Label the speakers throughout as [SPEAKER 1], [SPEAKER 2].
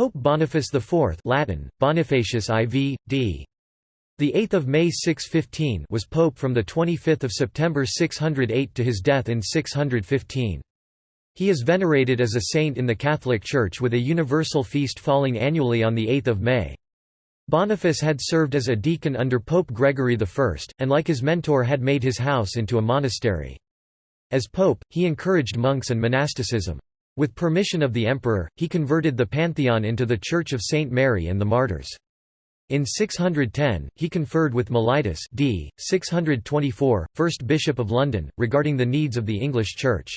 [SPEAKER 1] Pope Boniface IV Latin, Bonifacius IV, d. The 8th of May 615 was pope from the 25th of September 608 to his death in 615. He is venerated as a saint in the Catholic Church with a universal feast falling annually on the 8th of May. Boniface had served as a deacon under Pope Gregory I, and like his mentor had made his house into a monastery. As pope, he encouraged monks and monasticism. With permission of the emperor, he converted the Pantheon into the Church of St. Mary and the Martyrs. In 610, he conferred with Mellitus d. 624, first Bishop of London, regarding the needs of the English Church.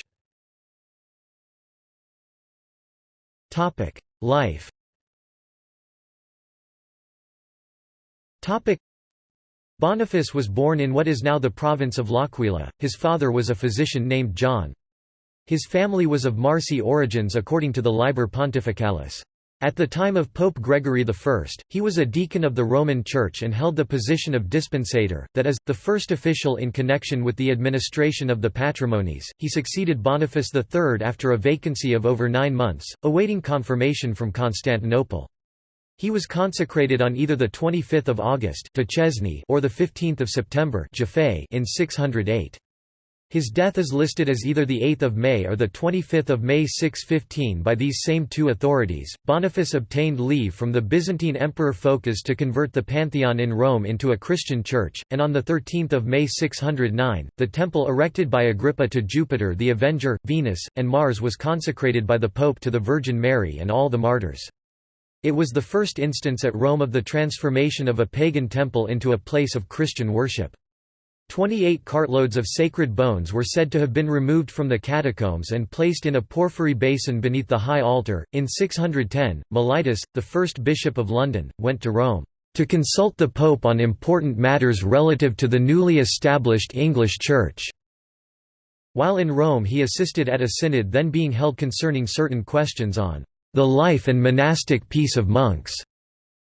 [SPEAKER 1] Life Boniface was born in what is now the province of L'Aquila, his father was a physician named John. His family was of Marsi origins according to the Liber Pontificalis. At the time of Pope Gregory I, he was a deacon of the Roman Church and held the position of dispensator, that is, the first official in connection with the administration of the patrimonies. He succeeded Boniface III after a vacancy of over nine months, awaiting confirmation from Constantinople. He was consecrated on either 25 August or 15 September in 608. His death is listed as either the 8th of May or the 25th of May 615 by these same two authorities. Boniface obtained leave from the Byzantine Emperor Phocas to convert the Pantheon in Rome into a Christian church, and on the 13th of May 609, the temple erected by Agrippa to Jupiter the Avenger, Venus, and Mars was consecrated by the Pope to the Virgin Mary and all the martyrs. It was the first instance at Rome of the transformation of a pagan temple into a place of Christian worship. Twenty-eight cartloads of sacred bones were said to have been removed from the catacombs and placed in a porphyry basin beneath the high altar. In 610, Mellitus, the first bishop of London, went to Rome to consult the Pope on important matters relative to the newly established English Church. While in Rome he assisted at a synod then being held concerning certain questions on the life and monastic peace of monks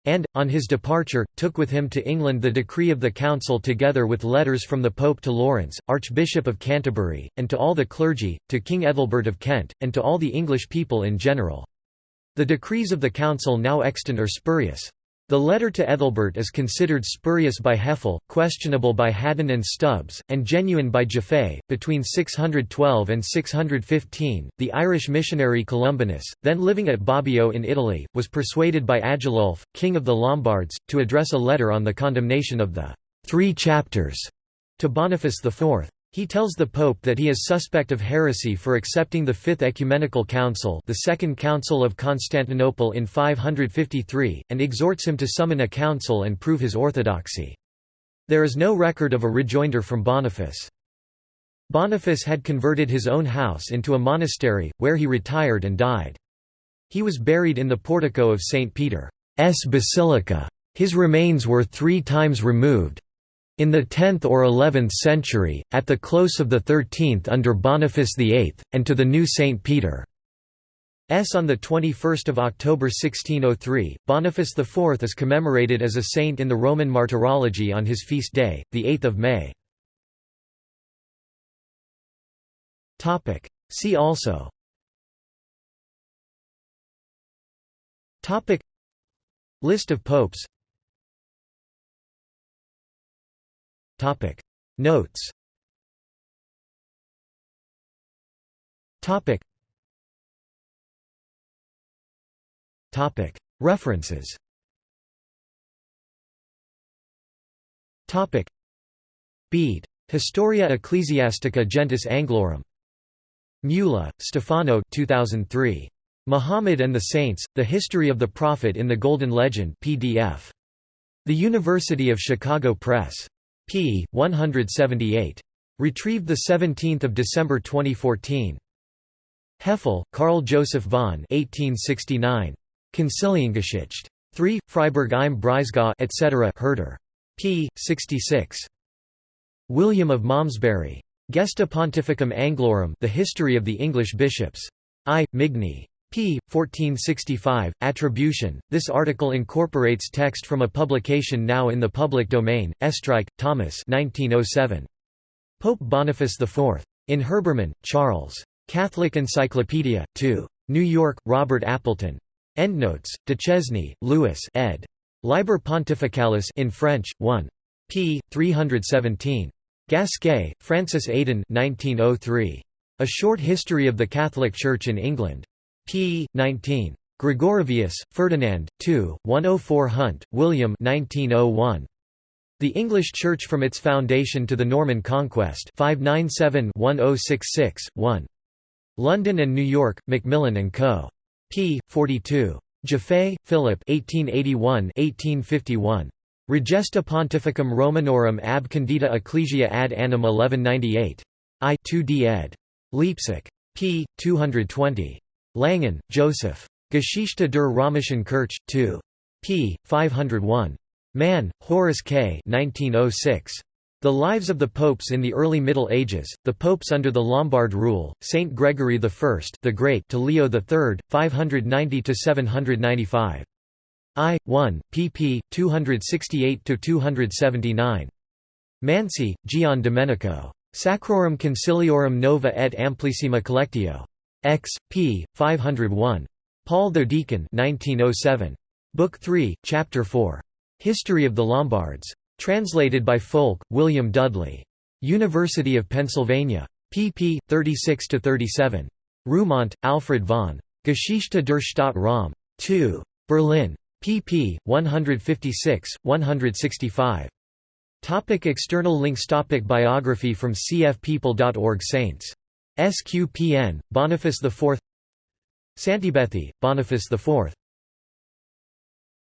[SPEAKER 1] and, on his departure, took with him to England the decree of the council together with letters from the Pope to Lawrence, Archbishop of Canterbury, and to all the clergy, to King Ethelbert of Kent, and to all the English people in general. The decrees of the council now extant are spurious. The letter to Ethelbert is considered spurious by Hefele, questionable by Haddan and Stubbs, and genuine by Jaffe. Between 612 and 615, the Irish missionary Columbanus, then living at Bobbio in Italy, was persuaded by Agilulf, king of the Lombards, to address a letter on the condemnation of the Three Chapters to Boniface IV. He tells the Pope that he is suspect of heresy for accepting the Fifth Ecumenical Council the Second Council of Constantinople in 553, and exhorts him to summon a council and prove his orthodoxy. There is no record of a rejoinder from Boniface. Boniface had converted his own house into a monastery, where he retired and died. He was buried in the portico of St. Peter's Basilica. His remains were three times removed, in the 10th or 11th century, at the close of the 13th under Boniface VIII, and to the new St. Peter. S. On 21 October 1603, Boniface IV is commemorated as a saint in the Roman Martyrology on his feast day, 8 May. See also List of popes Topic Notes Topic Topic References Topic Bede. Historia Ecclesiastica Gentis Anglorum. Mula, Stefano 2003. Muhammad and the Saints, The History of the Prophet in the Golden Legend PDF. The University of Chicago Press p. 178. Retrieved 17 December 2014. Hefele, Karl Joseph von 1869. Conciliengeschichte. 3, Freiburg im Breisgau etc. Herder. p. 66. William of Malmesbury. Gesta Pontificum Anglorum The History of the English Bishops. I. Migne p. 1465, Attribution. This article incorporates text from a publication now in the public domain, Oestreich, Thomas 1907. Pope Boniface IV. In Herbermann, Charles. Catholic Encyclopedia, 2. New York, Robert Appleton. Endnotes, Duchesne, Louis ed. Liber Pontificalis in French, 1. p. 317. Gasquet, Francis Aidan 1903. A Short History of the Catholic Church in England. P. 19. Gregorovius, Ferdinand, 2, 104 Hunt, William 1901. The English Church from its foundation to the Norman Conquest 597-1066-1. London and New York, Macmillan & Co. p. 42. Jaffe, Philip 1881-1851. Regesta Pontificum Romanorum ab condita Ecclesia ad annum 1198. I 2d ed. Leipzig. p. 220. Langen, Joseph. Geschichte der Römischen Kirche, 2. p. 501. Mann, Horace K. 1906. The Lives of the Popes in the Early Middle Ages, the Popes under the Lombard rule, Saint Gregory I the Great to Leo III, 590–795. I. 1, pp. 268–279. Mansi, Gian Domenico. Sacrorum Conciliorum Nova et Amplissima Collectio. X. p. 501. Paul the Deacon 1907. Book 3, Chapter 4. History of the Lombards. Translated by Foulke, William Dudley. University of Pennsylvania. pp. 36–37. Reumont, Alfred von. Geschichte der Stadt Rom. 2. Berlin. pp. 156, 165. Topic external links Topic Biography from cfpeople.org Saints. SQPN, Boniface IV Santibethi, Boniface IV